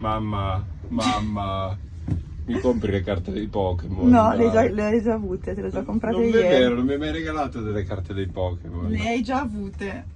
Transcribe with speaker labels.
Speaker 1: Mamma, mamma, mi compri le carte dei Pokémon?
Speaker 2: No, le hai, già, le hai già avute, te le ho già comprate
Speaker 1: Non è vero, non mi hai mai regalato delle carte dei Pokémon.
Speaker 2: Le hai già avute.